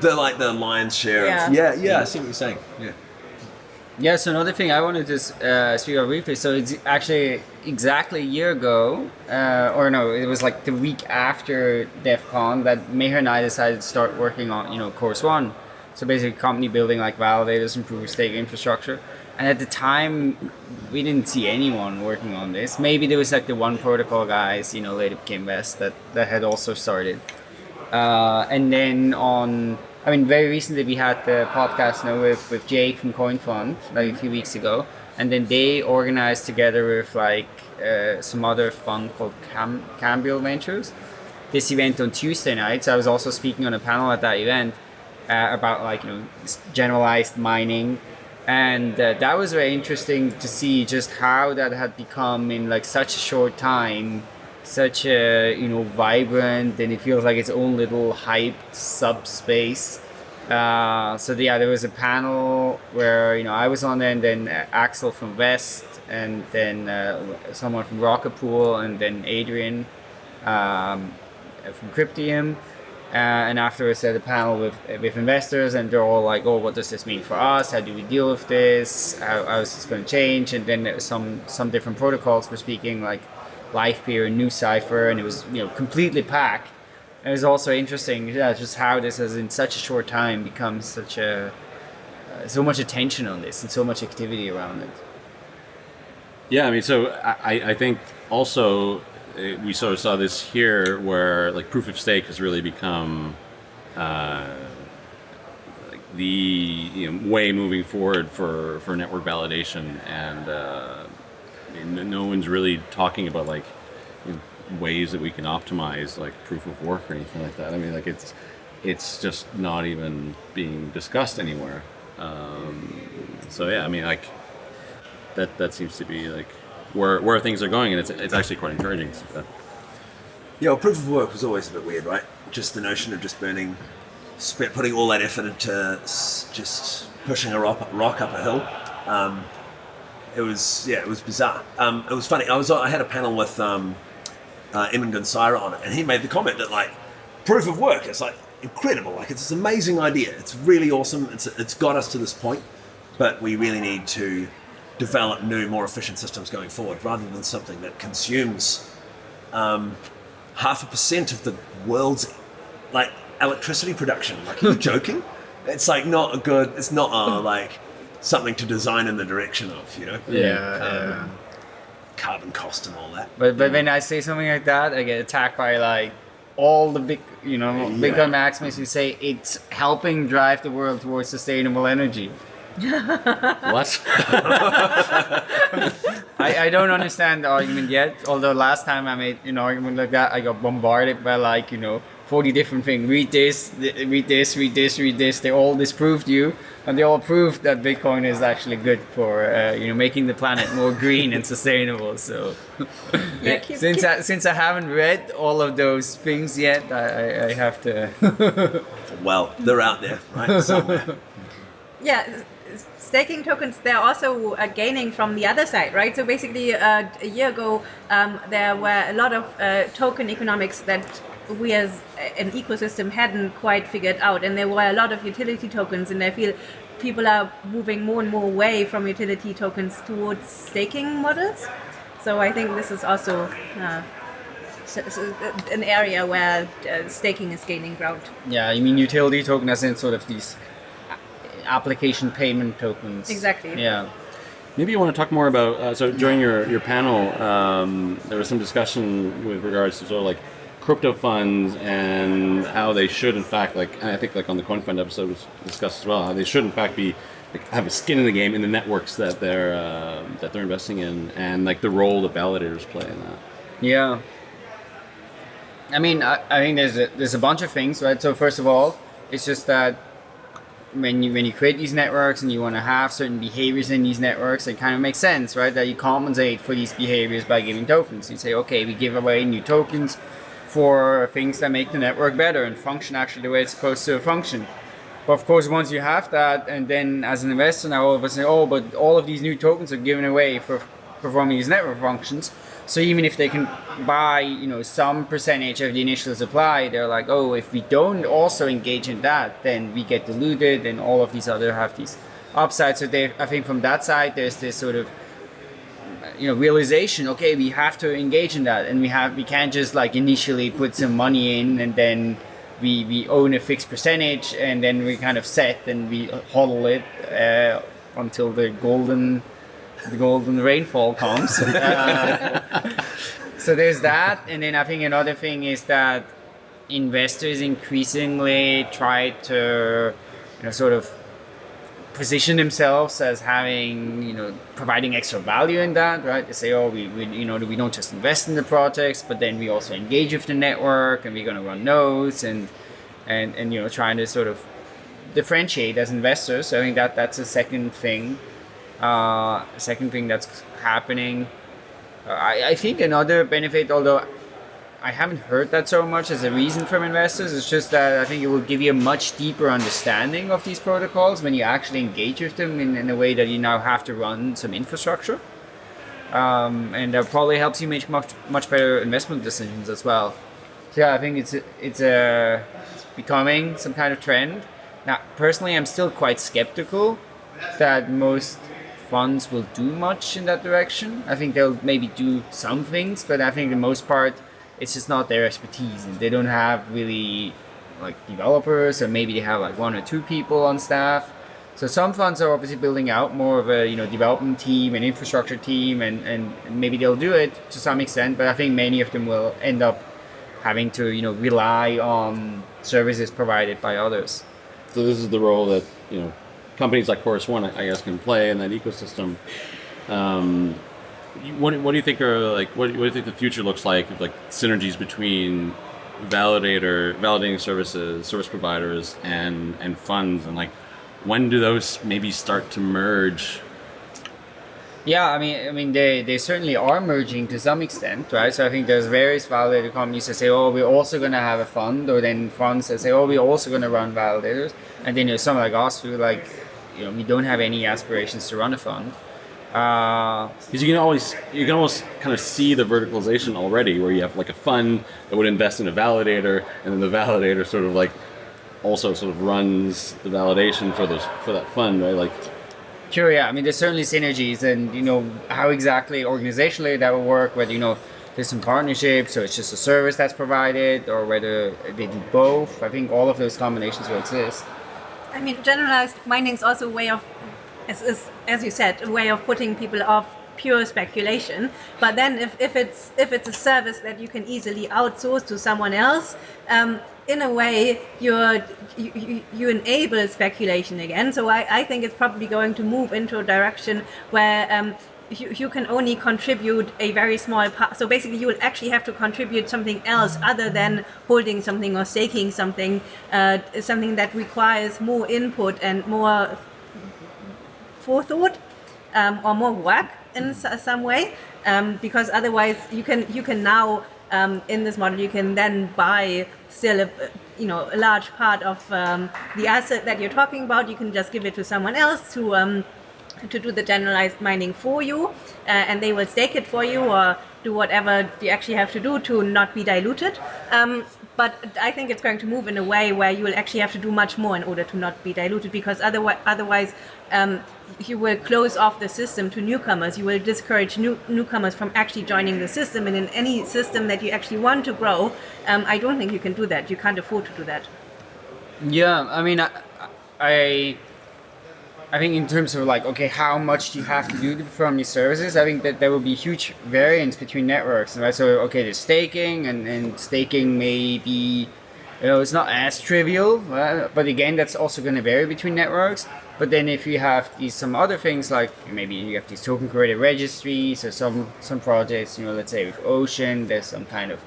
The like the lion's share. Yeah. Of, yeah, yeah. I see what you're saying. Yeah. Yeah, so another thing I wanted to uh, speak about briefly. So it's actually exactly a year ago, uh, or no, it was like the week after DevCon that Meher and I decided to start working on, you know, Chorus One. So basically, company building like validators, improve stake infrastructure. And at the time, we didn't see anyone working on this. Maybe there was like the one protocol guys, you know, later became West that that had also started. Uh, and then on, I mean, very recently we had the podcast now with, with Jake from Coin Fund, like a few weeks ago. And then they organized together with like uh, some other fund called Cam- Cambial Ventures this event on Tuesday night. So I was also speaking on a panel at that event uh, about like, you know, generalized mining. And uh, that was very interesting to see just how that had become in like such a short time such a you know vibrant and it feels like its own little hyped subspace. Uh, so yeah, there was a panel where you know I was on there, and then uh, Axel from West, and then uh, someone from Rocket Pool, and then Adrian um, from Cryptium. Uh, and afterwards, had a panel with with investors, and they're all like, "Oh, what does this mean for us? How do we deal with this? How, how is this going to change?" And then some some different protocols were speaking, like Livepeer and NuCypher, and it was you know completely packed. It was also interesting, yeah, just how this has in such a short time become such a uh, so much attention on this and so much activity around it. Yeah, I mean, so I, I think also uh, we sort of saw this here where like proof of stake has really become uh, like the you know, way moving forward for, for network validation, and uh, no one's really talking about like you know, ways that we can optimize like proof of work or anything like that. I mean, like it's it's just not even being discussed anywhere. Um, so yeah, I mean, like that that seems to be like where where things are going, and it's it's actually quite encouraging. So, Yeah, well, proof of work was always a bit weird, right? Just the notion of just burning, putting all that effort into just pushing a rock, rock up a hill. Um, it was yeah, it was bizarre. Um, it was funny. I was I had a panel with um, uh, Emin Gün Sirer on it, and he made the comment that like proof of work is like incredible. Like it's this amazing idea. It's really awesome. It's it's got us to this point, but we really need to develop new, more efficient systems going forward, rather than something that consumes um, half a percent of the world's like electricity production. Like, you're you *laughs* joking? It's like not a good. It's not a, *laughs* like something to design in the direction of. You know. Yeah, Um, Carbon cost and all that. But but when I say something like that, I get attacked by like all the big you know Yeah. Bitcoin maximalists who say it's helping drive the world towards sustainable energy. *laughs* what? *laughs* I, I don't understand the argument yet. Although last time I made an argument like that, I got bombarded by like you know forty different things. Read this, th- read this, read this, read this. They all disproved you, and they all proved that Bitcoin is actually good for uh, you know making the planet more green and sustainable. So *laughs* Yeah, keep- since keep- I, since I haven't read all of those things yet, I, I, I have to. *laughs* Well, they're out there, right? Somewhere. *laughs* yeah staking tokens they're also uh, gaining from the other side right so basically uh, a year ago um, there were a lot of uh, token economics that we as an ecosystem hadn't quite figured out and there were a lot of utility tokens and i feel people are moving more and more away from utility tokens towards staking models so i think this is also uh, s- s- an area where uh, staking is gaining ground Yeah, you mean utility token as in sort of these application payment tokens. Exactly. Yeah. Maybe you want to talk more about. Uh, so during your your panel, um, there was some discussion with regards to sort of like crypto funds and how they should, in fact, like I think like on the CoinFund episode was discussed as well, how they should in fact be like, have a skin in the game in the networks that they're uh, that they're investing in, and like the role that validators play in that. Yeah. I mean, I, I think there's a, there's a bunch of things, right? So first of all, it's just that when you when you create these networks and you want to have certain behaviors in these networks, it kind of makes sense, right? That you compensate for these behaviors by giving tokens. You say, okay, we give away new tokens for things that make the network better and function actually the way it's supposed to function. But of course, once you have that, and then as an investor now all of us say, oh, but all of these new tokens are given away for performing these network functions. So even if they can buy, you know, some percentage of the initial supply, they're like, oh, if we don't also engage in that, then we get diluted, and all of these other have these upsides. So they, I think from that side, there's this sort of, you know, realization. Okay, we have to engage in that, and we have we can't just like initially put some money in and then we we own a fixed percentage, and then we kind of set and we HODL it uh, until the golden the golden rainfall comes. *laughs* Uh, so there's that, and then I think another thing is that investors increasingly try to, you know, sort of position themselves as having, you know, providing extra value in that, right? They say, oh, we, we you know, we don't just invest in the projects, but then we also engage with the network, and we're going to run nodes, and and and you know, trying to sort of differentiate as investors. So I think that that's a second thing uh, second thing that's happening, uh, I, I think another benefit, although I haven't heard that so much as a reason from investors, it's just that I think it will give you a much deeper understanding of these protocols when you actually engage with them in, in a way that you now have to run some infrastructure. Um, and that probably helps you make much much better investment decisions as well. So yeah, I think it's it's a it's becoming some kind of trend. Now, personally, I'm still quite skeptical that most funds will do much in that direction. I think they'll maybe do some things, but I think the most part, it's just not their expertise, and they don't have really like developers, or maybe they have like one or two people on staff. So some funds are obviously building out more of a you know development team and infrastructure team, and, and maybe they'll do it to some extent. But I think many of them will end up having to you know rely on services provided by others. So this is the role that you know companies like Chorus One, I guess, can play in that ecosystem. Um, what, what do you think are like? What, what do you think the future looks like? Of like synergies between validator, validating services, service providers, and and funds, and like when do those maybe start to merge? Yeah, I mean, I mean, they, they certainly are merging to some extent, right? So I think there's various validator companies that say, oh, we're also going to have a fund, or then funds that say, oh, we're also going to run validators, and then there's some like us who like, you know, we don't have any aspirations to run a fund. Uh, Because you can always you can almost kind of see the verticalization already, where you have like a fund that would invest in a validator, and then the validator sort of like also sort of runs the validation for those for that fund, right? Like Sure, yeah. I mean, there's certainly synergies, and you know how exactly organizationally that will work. Whether you know there's some partnerships, so it's just a service that's provided, or whether they do both. I think all of those combinations will exist. I mean, generalized mining is also a way of, as, as, as you said, a way of putting people off pure speculation. But then, if, if it's if it's a service that you can easily outsource to someone else, um, in a way, you're, you, you, you enable speculation again. So I, I think it's probably going to move into a direction where um, you, you can only contribute a very small part. So basically, you will actually have to contribute something else other than holding something or staking something, uh, something that requires more input and more forethought um, or more work in some way. Um, because otherwise, you can you can now um, in this model you can then buy still a you know a large part of um, the asset that you're talking about. You can just give it to someone else to um, to do the generalized mining for you, uh, and they will stake it for you or do whatever you actually have to do to not be diluted. Um, but I think it's going to move in a way where you will actually have to do much more in order to not be diluted, because otherwise, otherwise you will close off the system to newcomers. You will discourage new, newcomers from actually joining the system. And in any system that you actually want to grow, um, I don't think you can do that. You can't afford to do that. Yeah, I mean, I, I I think in terms of like, okay, how much do you have to do to perform these services? I think that there will be huge variance between networks, right? So, okay, there's staking, and, and staking may be, you know, it's not as trivial, but again, that's also going to vary between networks. But then if you have these some other things like maybe you have these token created registries or some some projects, you know, let's say with Ocean, there's some kind of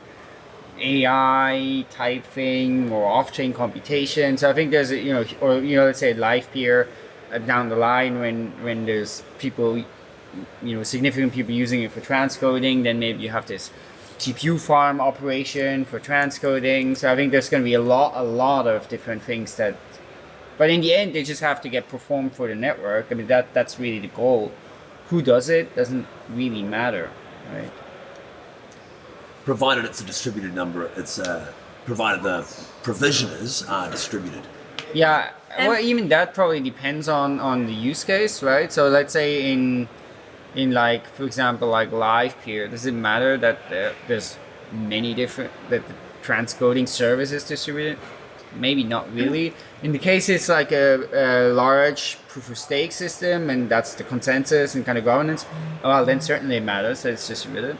AI type thing or off-chain computation. So I think there's you know, or you know, let's say Livepeer uh, down the line when when there's people, you know, significant people using it for transcoding, then maybe you have this GPU farm operation for transcoding. So I think there's going to be a lot, a lot of different things that. But in the end, they just have to get performed for the network. I mean, that that's really the goal. Who does it doesn't really matter, right? Provided it's a distributed number, it's uh, provided the provisioners are distributed. Yeah, well, even that probably depends on on the use case, right? So let's say in in like for example like Livepeer, does it matter that there, there's many different that the transcoding service is distributed? Maybe not really. In the case it's like a, a large proof of stake system and that's the consensus and kind of governance, well then certainly it matters that it's distributed.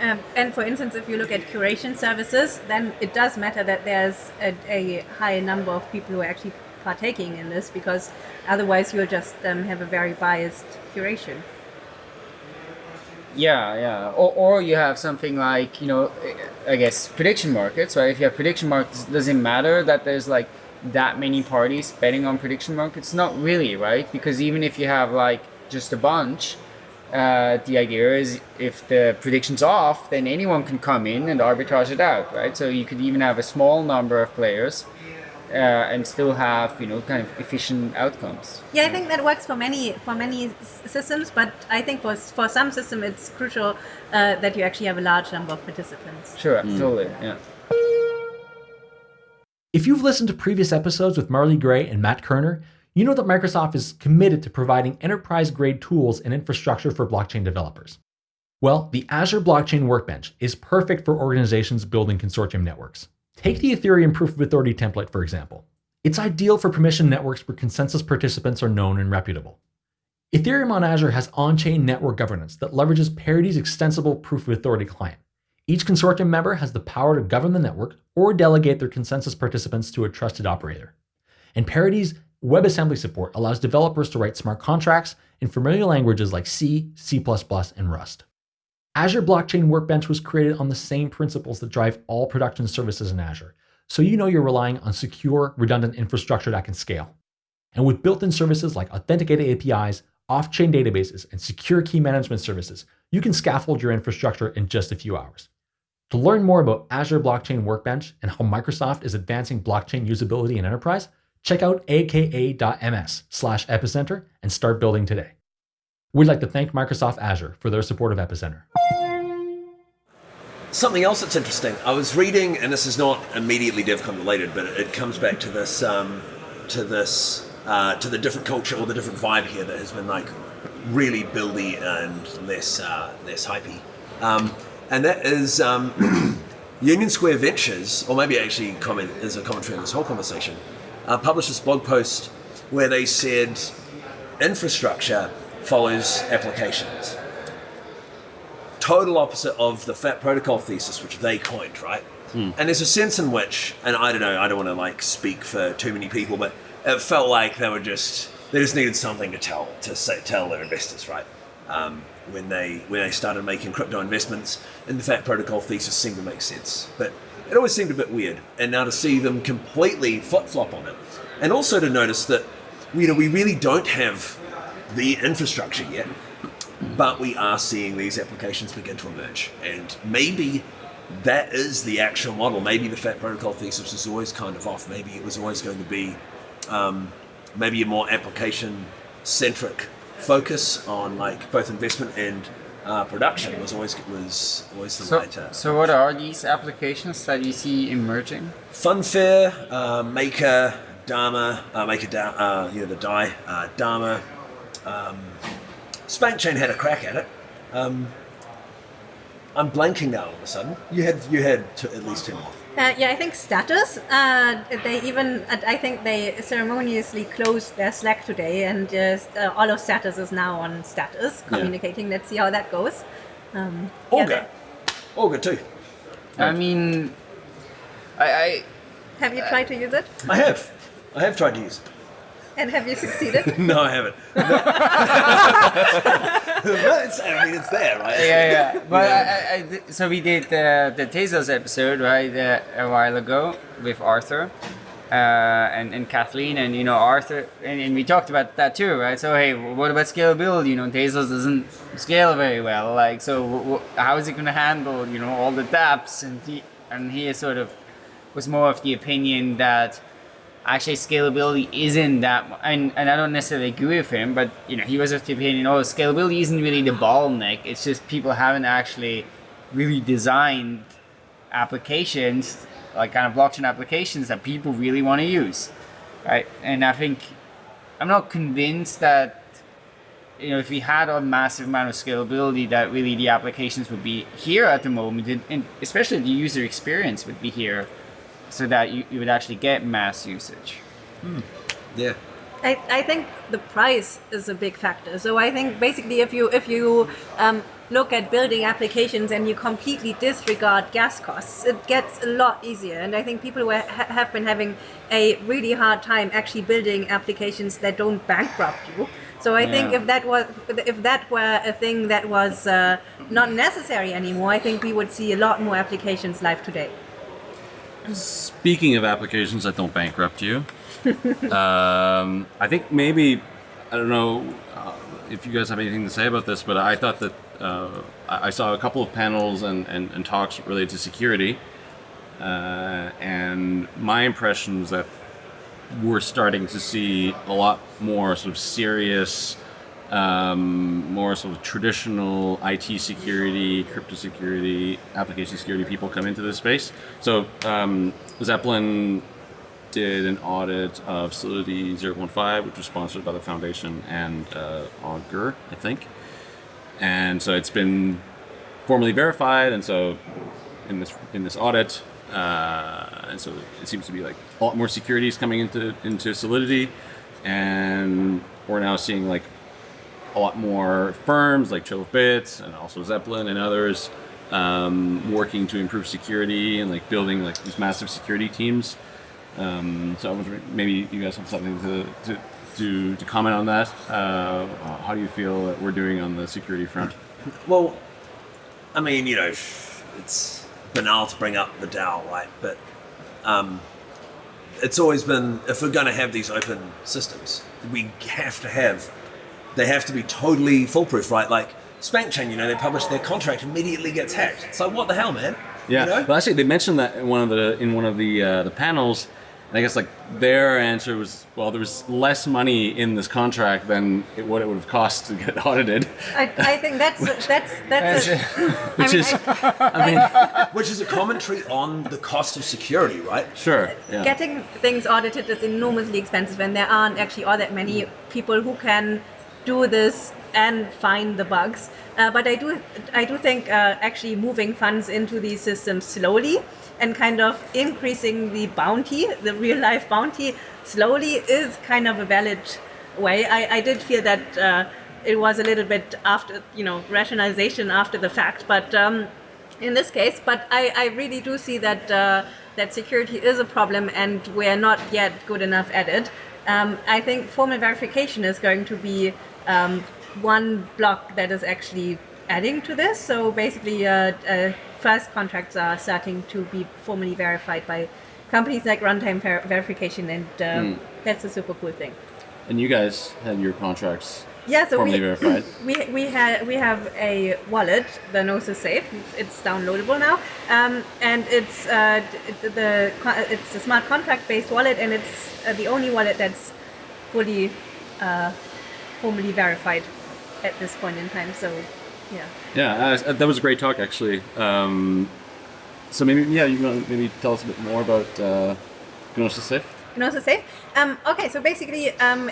Um, and for instance, if you look at curation services, then it does matter that there's a, a high number of people who are actually partaking in this because otherwise you'll just um, have a very biased curation. Yeah, yeah. Or, or you have something like, you know, I guess prediction markets, right? If you have prediction markets, does it matter that there's like that many parties betting on prediction markets? Not really, right? Because even if you have like just a bunch, uh, the idea is if the prediction's off, then anyone can come in and arbitrage it out, right? So you could even have a small number of players uh, and still have, you know, kind of efficient outcomes. Yeah, I think that works for many for many systems, but I think for for some system it's crucial uh, that you actually have a large number of participants. Sure, totally, yeah. If you've listened to previous episodes with Marley Gray and Matt Kerner, you know that Microsoft is committed to providing enterprise grade tools and infrastructure for blockchain developers. Well, the Azure Blockchain Workbench is perfect for organizations building consortium networks. Take the Ethereum Proof of Authority template, for example. It's ideal for permission networks where consensus participants are known and reputable. Ethereum on Azure has on chain network governance that leverages Parity's extensible Proof of Authority client. Each consortium member has the power to govern the network or delegate their consensus participants to a trusted operator. And Parity's WebAssembly support allows developers to write smart contracts in familiar languages like C, C++, and Rust. Azure Blockchain Workbench was created on the same principles that drive all production services in Azure, so you know you're relying on secure, redundant infrastructure that can scale. And with built in services like authenticated APIs, off chain databases, and secure key management services, you can scaffold your infrastructure in just a few hours. To learn more about Azure Blockchain Workbench and how Microsoft is advancing blockchain usability in enterprise, check out aka.ms slash epicenter and start building today. We'd like to thank Microsoft Azure for their support of Epicenter. Something else that's interesting. I was reading, and this is not immediately DevCon related, but it comes back to this, um, to this, uh, to the different culture or the different vibe here that has been like really buildy and less, uh, less hypey. Um, and that is um, *clears throat* Union Square Ventures, or maybe actually comment is a commentary on this whole conversation, uh, published this blog post where they said infrastructure follows applications. Total opposite of the fat protocol thesis which they coined right? And there's a sense in which and i don't know i don't want to like speak for too many people but it felt like they were just they just needed something to tell to say, tell their investors right? Um, when they when they started making crypto investments and the fat protocol thesis seemed to make sense. But it always seemed a bit weird and now to see them completely flip-flop on it. And also to notice that you know we really don't have the infrastructure yet but we are seeing these applications begin to emerge. And maybe that is the actual model. Maybe the Fat Protocol thesis was always kind of off. Maybe it was always going to be um, maybe a more application centric focus on like both investment and uh, production was always was always the So, right uh, so what are these applications that you see emerging? FunFair, uh, Maker, Dharma, uh, Maker, uh, you know, the Dai, uh, Dharma. Um, SpankChain had a crack at it. Um, I'm blanking now all of a sudden. You had you had two, at least two more. Uh, yeah, I think status. Uh, they even, I think they ceremoniously closed their Slack today, and just uh, all of status is now on status, communicating. Let's see how that goes. Um, yeah, Augur. Augur too. I mean, I, I Have you tried to use it? I have. I have tried to use it. And have you succeeded? *laughs* No, I haven't. *laughs* But it's, I mean, it's there, right? yeah, yeah. *laughs* But I, I, I so we did the the Tezos episode right uh, a while ago with Arthur. Uh, and, and Kathleen and you know Arthur and, and we talked about that too right so hey what about scalability you know Tezos doesn't scale very well like so w- w- how is it going to handle you know all the dApps and he and he sort of was more of the opinion that actually scalability isn't that and, and I don't necessarily agree with him but you know he was of the opinion oh scalability isn't really the bottleneck it's just people haven't actually really designed applications like kind of blockchain applications that people really want to use right? And I think I'm not convinced that you know if we had a massive amount of scalability that really the applications would be here at the moment and, and especially the user experience would be here so that you, you would actually get mass usage Yeah. I, I think the price is a big factor. So I think basically if you if you um, look at building applications and you completely disregard gas costs, it gets a lot easier. And I think people were, ha- have been having a really hard time actually building applications that don't bankrupt you. So I think if that was if that were a thing that was uh, not necessary anymore, I think we would see a lot more applications live today. Speaking of applications that don't bankrupt you, *laughs* um, I think maybe I don't know uh, if you guys have anything to say about this, but I thought that uh, I saw a couple of panels and, and, and talks related to security, uh, and my impression was that we're starting to see a lot more sort of serious, um, more sort of traditional IT security, crypto security, application security people come into this space. So um, Zeppelin did an audit of Solidity 015, which was sponsored by the foundation and uh, Augur, I think. And so it's been formally verified, and so in this in this audit, uh, and so it seems to be like a lot more securities coming into into Solidity, and we're now seeing like a lot more firms like of Bits and also Zeppelin and others um, working to improve security and like building like these massive security teams. Um, so maybe you guys have something to to, to, to comment on that. Uh, how do you feel that we're doing on the security front? Well, I mean, you know, it's banal to bring up the DAO, right? But um, it's always been if we're going to have these open systems, we have to have they have to be totally foolproof, right? Like SpankChain, you know, they publish their contract immediately gets hacked. So what the hell, man? Yeah, You know? but actually, they mentioned that in one of the in one of the uh, the panels, and I guess like their answer was, well, there was less money in this contract than it, what it would have cost to get *laughs* audited. I, I think that's *laughs* that's that's. A, Which *laughs* I mean, is, I- I mean, Which is a commentary on the cost of security, right? sure, yeah. Getting things audited is enormously expensive, and there aren't actually all that many people who can do this and find the bugs. Uh, but I do, I do think uh, actually moving funds into these systems slowly and kind of increasing the bounty, the real life bounty, slowly is kind of a valid way. I, I did feel that uh, it was a little bit after, you know, rationalization after the fact, but. Um, in this case, but I, I really do see that uh, that security is a problem and we're not yet good enough at it. Um, I think formal verification is going to be um, one block that is actually adding to this. So basically, uh, uh, first contracts are starting to be formally verified by companies like Runtime Ver- Verification, and um, that's a super cool thing. And you guys had your contracts Yeah, so formally we, verified. *clears throat* we we have we have a wallet, the Gnosis Safe. It's downloadable now, um, and it's uh, d- the it's a smart contract based wallet, and it's uh, the only wallet that's fully uh, formally verified at this point in time. So, yeah. Yeah, uh, that was a great talk, actually. Um, so maybe, yeah, you want to maybe tell us a bit more about uh, Gnosis Safe? Gnosis Safe. Um, okay, so basically, um,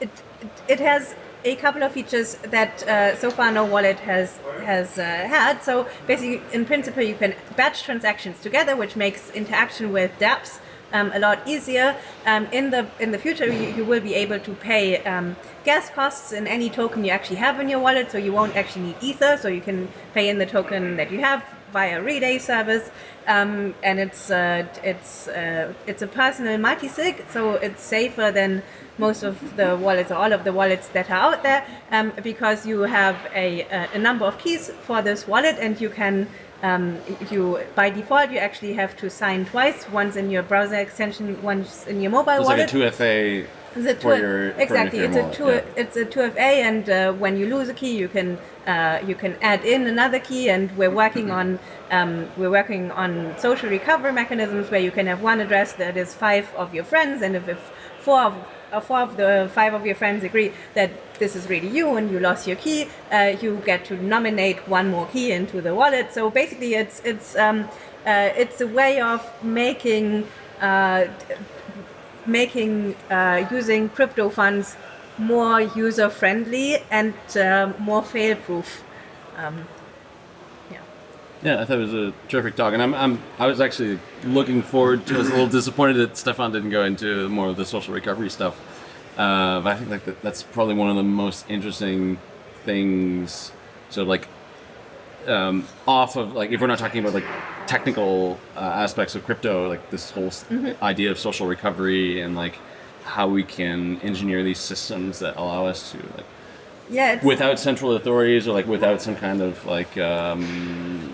it, it it has a couple of features that uh, so far no wallet has has uh, had. So basically, in principle, you can batch transactions together, which makes interaction with dApps um, a lot easier. Um, in the in the future, you, you will be able to pay um, gas costs in any token you actually have in your wallet, so you won't actually need Ether. So you can pay in the token that you have via Relay service, um, and it's uh, it's uh, it's a personal multi-sig, so it's safer than most of the wallets or all of the wallets that are out there um, because you have a, a number of keys for this wallet and you can um, you by default you actually have to sign twice once in your browser extension once in your mobile It's wallet like a 2FA it's a for two- your exactly. It's a two. yeah. It's a two FA, and uh, when you lose a key, you can uh, you can add in another key. And we're working on um, we're working on social recovery mechanisms where you can have one address that is five of your friends, and if, if four of uh, four of the five of your friends agree that this is really you and you lost your key, uh, you get to nominate one more key into the wallet. So basically, it's it's um, uh, it's a way of making uh, making uh, using crypto funds more user friendly and uh, more fail proof. Um. Yeah, I thought it was a terrific talk, and I'm, I'm I was actually looking forward to. I was a little disappointed that Stefan didn't go into more of the social recovery stuff, uh, but I think like that, that's probably one of the most interesting things. So like, um, off of like if we're not talking about like technical uh, aspects of crypto, like this whole s idea of social recovery and like how we can engineer these systems that allow us to like Yeah. Without central authorities or like without some kind of like um,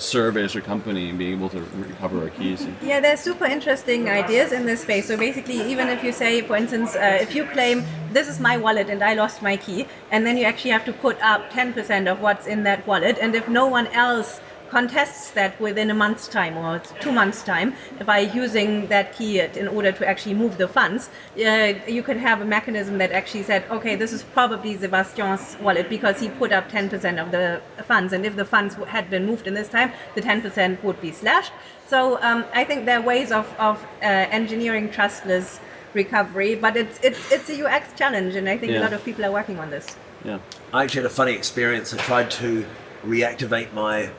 service or company and being able to recover our keys. Yeah, there's super interesting ideas in this space. So basically, even if you say, for instance, uh, if you claim this is my wallet and I lost my key, and then you actually have to put up 10% of what's in that wallet, and if no one else contests that within a month's time or two months' time by using that key in order to actually move the funds, uh, you could have a mechanism that actually said, okay, this is probably Sebastian's wallet because he put up 10% of the funds, and if the funds had been moved in this time, the 10% would be slashed. So um, I think there are ways of, of uh, engineering trustless recovery, but it's it's it's a UX challenge, and I think Yeah. a lot of people are working on this. Yeah. I actually had a funny experience. I tried to reactivate my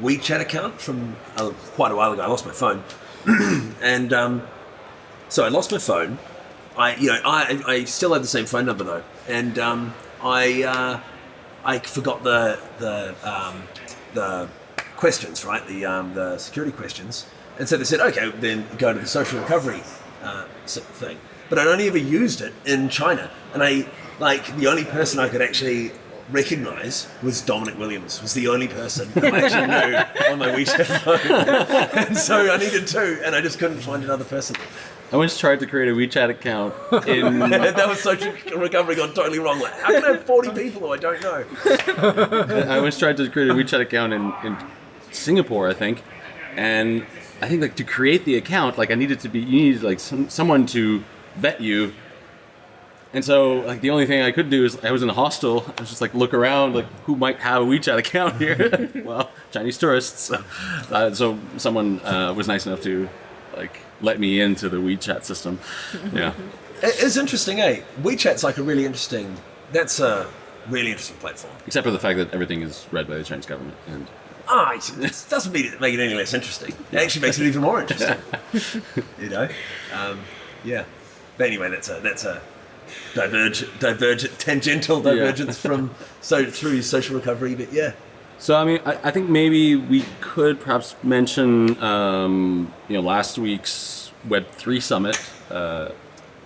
WeChat account from uh, quite a while ago. I lost my phone, *clears throat* and um, so I lost my phone. I, you know, I, I still had the same phone number though, and um, I, uh, I forgot the the um, the questions, right? The um, the security questions, and so they said, okay, then go to the social recovery uh, thing. But I'd only ever used it in China, and I like the only person I could actually recognize was Dominic Williams. Was the only person I actually knew on my WeChat phone, *laughs* and so I needed two, and I just couldn't find another person. I once tried to create a WeChat account in. *laughs* that was social recovery gone totally wrong. Like, how can I have 40 people who I don't know? I once tried to create a WeChat account in, in Singapore, I think, and I think like to create the account, like I needed to be you needed like some, someone to vet you. And so, like the only thing I could do is I was in a hostel. I was just like look around, like who might have a WeChat account here? *laughs* well, Chinese tourists. So, uh, so someone uh, was nice enough to like let me into the WeChat system. *laughs* Yeah. It's interesting, eh? WeChat's like a really interesting. That's a really interesting platform. Except for the fact that everything is read by the Chinese government. And Ah, it it doesn't mean it make it any less interesting. It actually makes it even more interesting. *laughs* you know, um, yeah. But anyway, that's a that's a divergent, divergent, tangential divergence from *laughs* so through social recovery. But yeah, So I mean, I, I think maybe we could perhaps mention, um, you know, last week's Web three summit. Uh,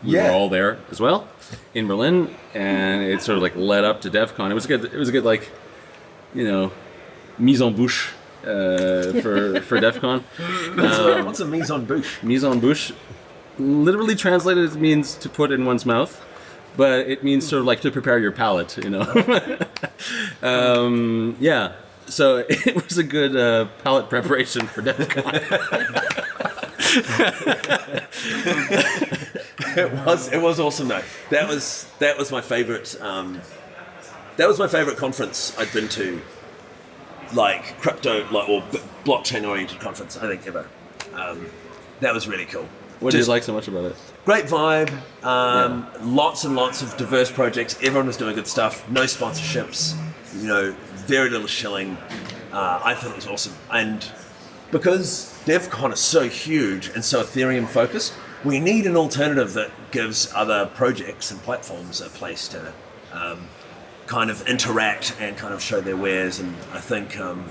we Yeah. were all there as well in Berlin, and it sort of like led up to DevCon. It was a good. It was a good like, you know, mise en bouche uh, for *laughs* for DevCon. what's, Um, a, what's a mise en bouche? mise en bouche, literally translated, it means to put in one's mouth, but it means sort of like to prepare your palate, you know. *laughs* um, yeah, so *laughs* it was a good uh, palate preparation for DevCon. it was it was awesome though. That was that was my favorite. Um, that was my favorite conference I'd been to, like crypto, like or b- blockchain oriented conference I think ever. Um, that was really cool. What did you like so much about it? Great vibe. Um, Lots and lots of diverse projects. Everyone was doing good stuff. No sponsorships. You know, very little shilling. Uh, I thought it was awesome. And because DevCon is so huge and so Ethereum focused, we need an alternative that gives other projects and platforms a place to um, kind of interact and kind of show their wares. And I think, um,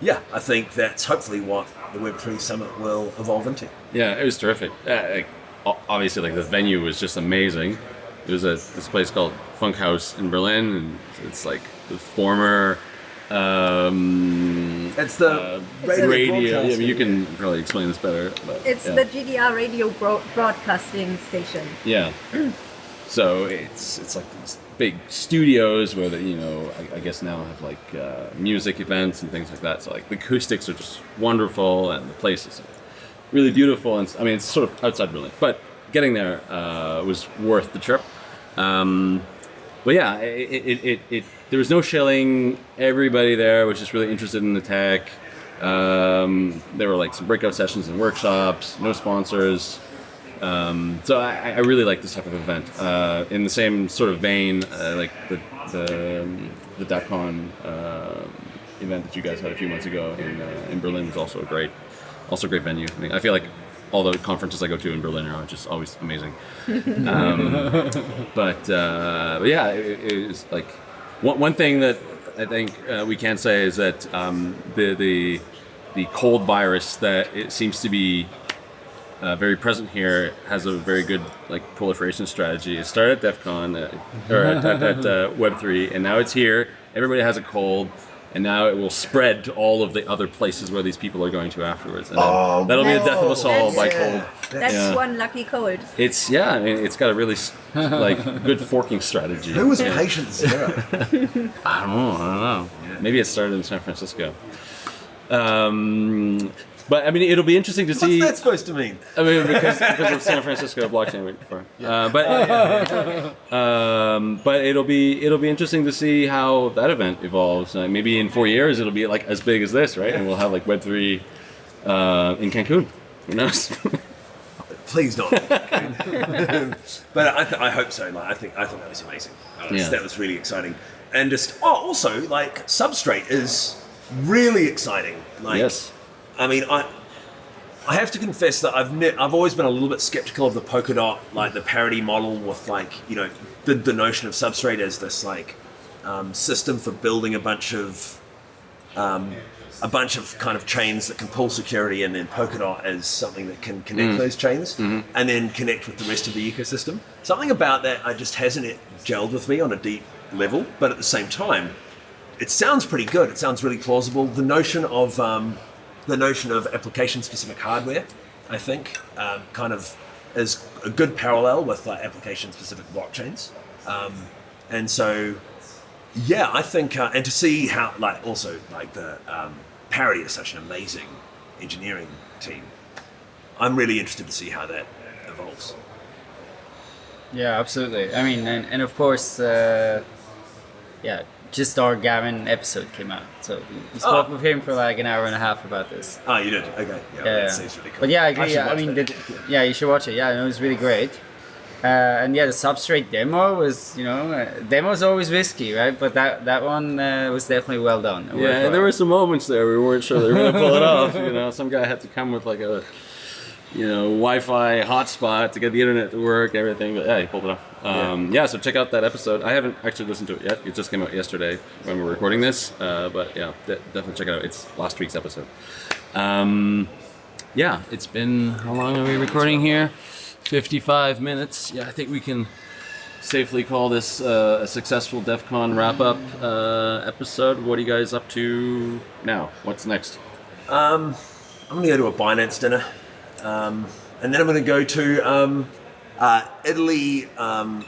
yeah, I think that's hopefully what the Web3 Summit will evolve into. Yeah, it was terrific. Uh, obviously, like the venue was just amazing. It was at this place called Funkhaus in Berlin, and it's like the former um, It's the uh, radio radio. Yeah, I mean, you can probably explain this better. But, It's yeah. the GDR radio bro- broadcasting station. Yeah. so it's it's like these big studios where they, you know I, I guess now have like uh, music events and things like that. So like the acoustics are just wonderful and the place is really beautiful. And I mean it's sort of outside Berlin, but getting there uh, was worth the trip. Um, but yeah, it, it, it, it there was no shilling. Everybody there was just really interested in the tech. Um, there were like some breakout sessions and workshops. No sponsors. Um, so I, I really like this type of event. Uh, in the same sort of vein, uh, like the the um, the DappCon uh, event that you guys had a few months ago in uh, in Berlin was also great, also a great venue. I, mean, I feel like all the conferences I go to in Berlin are just always amazing. *laughs* Um, but, uh, but yeah, it, it was like one, one thing that I think uh, we can say is that um, the the the cold virus that it seems to be uh, very present here has a very good like proliferation strategy. It started at DevCon uh, or at, at, at uh, Web3, and now it's here. Everybody has a cold, and now it will spread to all of the other places where these people are going to afterwards. And Oh, that'll be the death of us all That's- by yeah. cold. That's Yeah. one lucky cold. It's yeah, I mean, it's got a really like good forking strategy. Who was patient zero? *laughs* I don't know. I don't know. Maybe it started in San Francisco. Um, but I mean, it'll be interesting to What's see. What's that supposed to mean? I mean, because, because of San Francisco blockchain week before. Uh, but *laughs* um, but it'll be it'll be interesting to see how that event evolves. Uh, maybe in four years it'll be like as big as this, right? And we'll have like Web three uh, in Cancun. Who knows? *laughs* Please don't. *laughs* but I, th- I hope so. Like I think I thought that was amazing. That was, Yeah. that was really exciting. And just oh, also like Substrate is really exciting. Like yes. I mean I. I have to confess that I've ne- I've always been a little bit skeptical of the Polkadot, like the Parity model with like you know the, the notion of substrate as this like um, system for building a bunch of um, a bunch of kind of chains that can pull security, and then Polkadot as something that can connect those chains and then connect with the rest of the ecosystem. Something about that I just hasn't it gelled with me on a deep level, but at the same time, it sounds pretty good. It sounds really plausible. The notion of um, the notion of application-specific hardware, I think, um, kind of is a good parallel with like application-specific blockchains, um, and so yeah, I think, uh, and to see how, like, also, like, the um, Parity is such an amazing engineering team. I'm really interested to see how that evolves. Yeah, absolutely. I mean, and, and of course, uh, yeah, just our Gavin episode came out, so we, we spoke Oh. with him for like an hour and a half about this. Oh, you did? Okay. Yeah, Yeah, that yeah. really cool. But yeah, I agree. should yeah, I mean, the, yeah, you should watch it. Yeah, it was really great. Uh, and yeah, the substrate demo was, you know, uh, demo's always risky, right? But that that one uh, was definitely well done. and Yeah, worthwhile. there were some moments there we weren't sure they were going to pull it off. *laughs* You know, some guy had to come with like a, you know, Wi-Fi hotspot to get the internet to work, everything. But yeah, he pulled it off. Um, yeah. so check out that episode. I haven't actually listened to it yet. It just came out yesterday when we were recording this. Uh, but yeah, de- definitely check it out. It's last week's episode. Um, yeah, it's been how long are we recording here? Fifty-five minutes. Yeah, I think we can safely call this uh, a successful DevCon wrap up uh, episode. What are you guys up to now? What's next? I'm going to go to a Binance dinner. Um, and then I'm going to go to um, uh, Italy, um,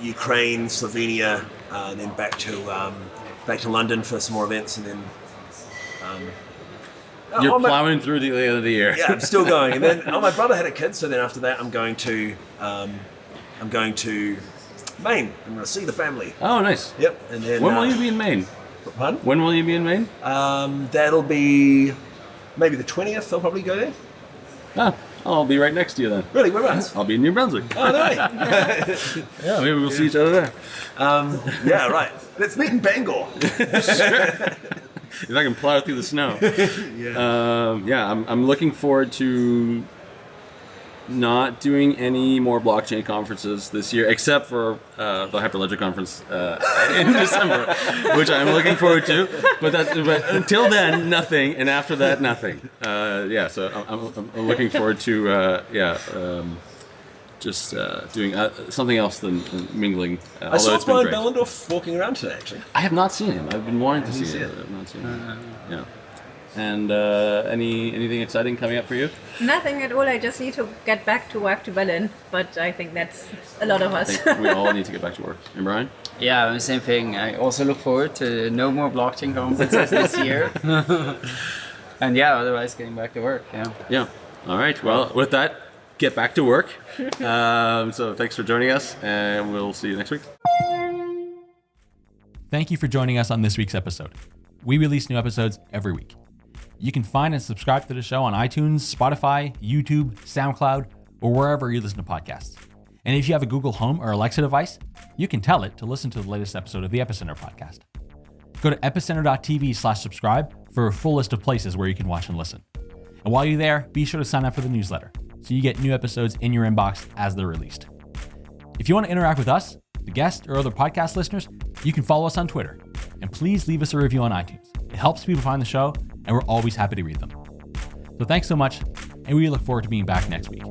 Ukraine, Slovenia, uh, and then back to um, back to London for some more events, and then. Um, You're oh, my- plowing through the end of the year. yeah, I'm still going. And then, *laughs* oh, my brother had a kid, so then after that, I'm going to, um, I'm going to Maine. I'm going to see the family. Oh, nice. Yep. And then. When uh, will you be in Maine? Pardon? When will you be in Maine? Um, that'll be maybe the 20th. I'll probably go there. Ah, I'll be right next to you then. Really, whereabouts? I'll be in New Brunswick. Oh, no. *laughs* Yeah, maybe we'll see each other there. um, yeah, right. Let's meet in Bangor. *laughs* If I can plow through the snow. *laughs* yeah. Um, yeah, I'm, I'm looking forward to not doing any more blockchain conferences this year, except for uh, the Hyperledger conference uh, *laughs* in December, which I'm looking forward to. But that's but until then, nothing, and after that, nothing. Uh, yeah, so I'm, I'm, looking forward to uh, yeah. Um, just uh, doing uh, something else than, than mingling. Uh, I saw Brian. Behlendorf walking around today, actually. I have not seen him. I've been wanting to see, see him. I've not seen him. Yeah. And uh, any anything exciting coming up for you? Nothing at all. I just need to get back to work to Berlin, but I think that's a lot of us. we *laughs* all need to get back to work. And Brian? Yeah, same thing. I also look forward to no more blockchain conferences *laughs* this year. *laughs* and yeah, otherwise getting back to work. Yeah. Yeah. All right. Well, with that, get back to work. um, so thanks for joining us, and we'll see you next week. Thank you for joining us on this week's episode. We release new episodes every week. You can find and subscribe to the show on iTunes, Spotify, YouTube, SoundCloud, or wherever you listen to podcasts. And if you have a Google Home or Alexa device, you can tell it to listen to the latest episode of the Epicenter podcast. Go to epicenter.tv slash subscribe for a full list of places where you can watch and listen. And while you're there, be sure to sign up for the newsletter so you get new episodes in your inbox as they're released. If you want to interact with us, the guests, or other podcast listeners, you can follow us on Twitter. And please leave us a review on iTunes. It helps people find the show, and we're always happy to read them. So thanks so much, and we look forward to being back next week.